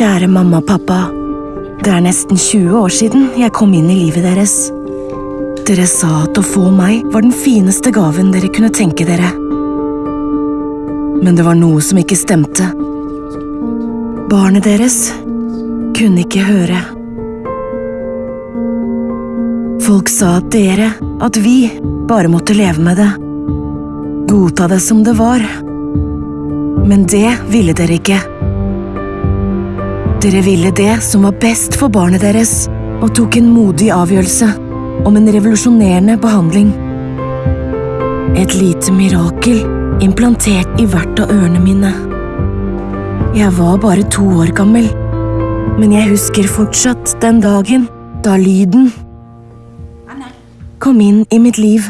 Kjære mamma og pappa. Det er nesten 20 år siden jeg kom inn i livet deres. Dere sa at å få meg var den fineste gaven dere kunne tenke dere. Men det var noe som ikke stemte. Barnet deres kunne ikke høre. Folk sa at dere, at vi, bare måtte leve med det. Godta det som det var. Men det ville dere ikke. Dere ville det som var best for barnet deres, og tok en modig avgjørelse om en revolusjonerende behandling. Et lite mirakel implantert i hvert av ørene mine. Jeg var bare to år gammel, men jeg husker fortsatt den dagen da lyden kom inn i mitt liv.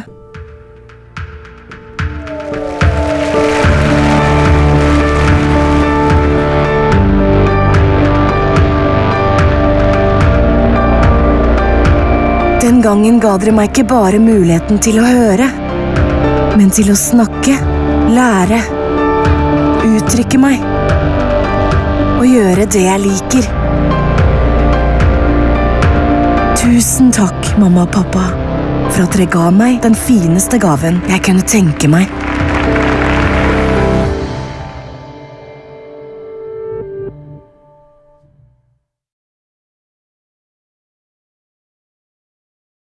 Den gangen ga dere meg ikke bare muligheten til å høre, men til å snakke, lære, uttrykke meg og gjøre det jeg liker. Tusen takk, mamma og pappa, for at dere ga meg den fineste gaven jeg kunne tenke meg.